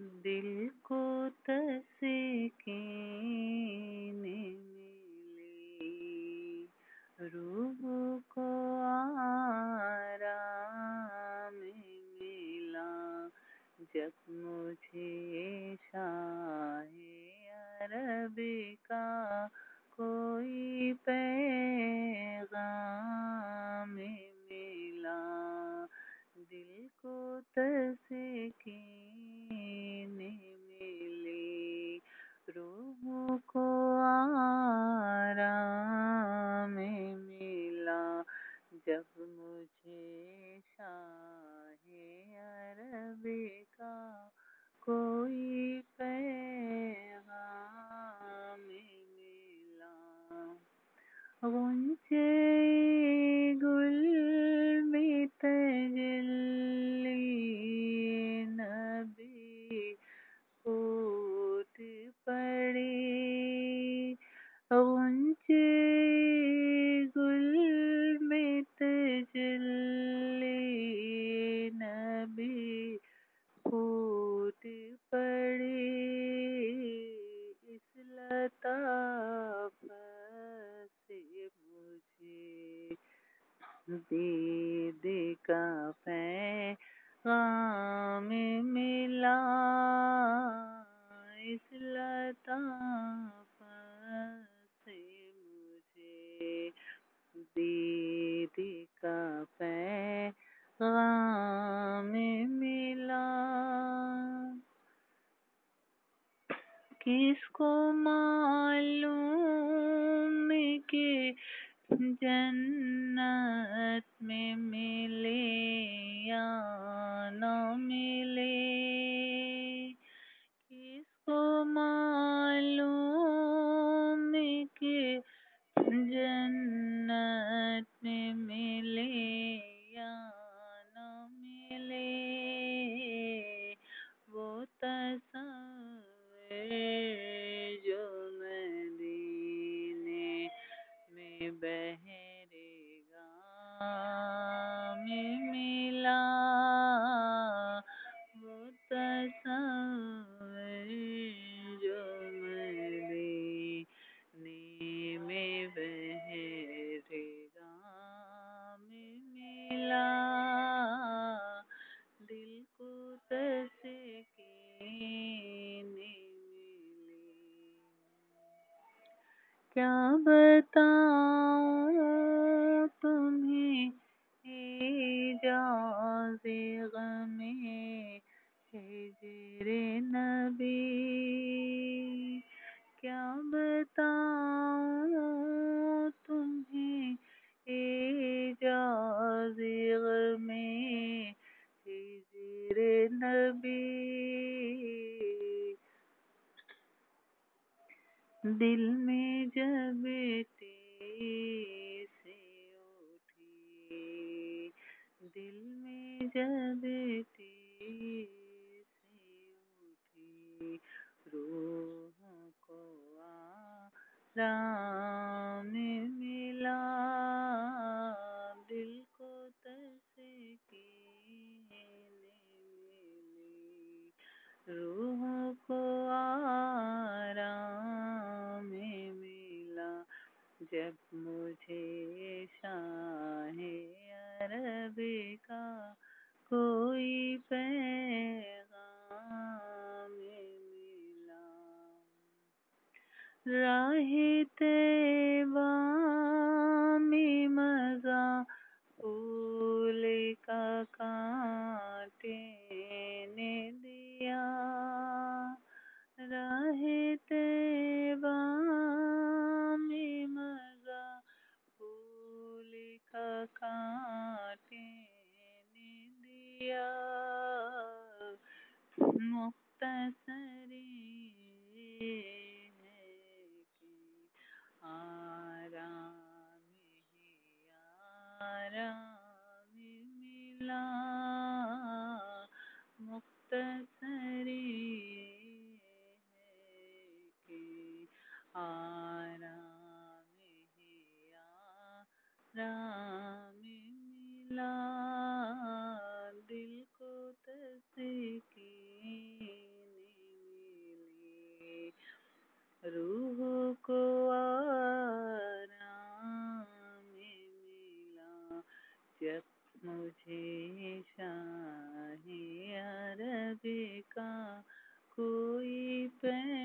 दिल को तस्कीन मिली रूह को आराम गुंजे गुल नबी फूट पड़ी। गुल में नबी फूट पड़ी। इस लताफत से मुझे दीद का पैगाम मिला इस लताफत से मुझे दीद का पैगाम मिला किसको मालूम? कि जन्नत क्या बताऊँ? दिल में जब से उठी दिल में जब से उठी रूह को आराम जब मुझे शाहे अरबी का कोई पैगाम मिला। राहे तैबा में मज़ा फूल का कांटे कि आराम ही आराम मिला मुख्तसरी है कि आराम ही आराम मिला। रूह को आराम मिला। जब मुझे शाह अरब का कोई पैर